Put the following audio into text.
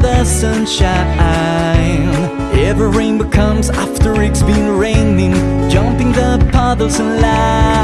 The sunshine. Every rainbow comes after it's been raining Jumping the puddles and light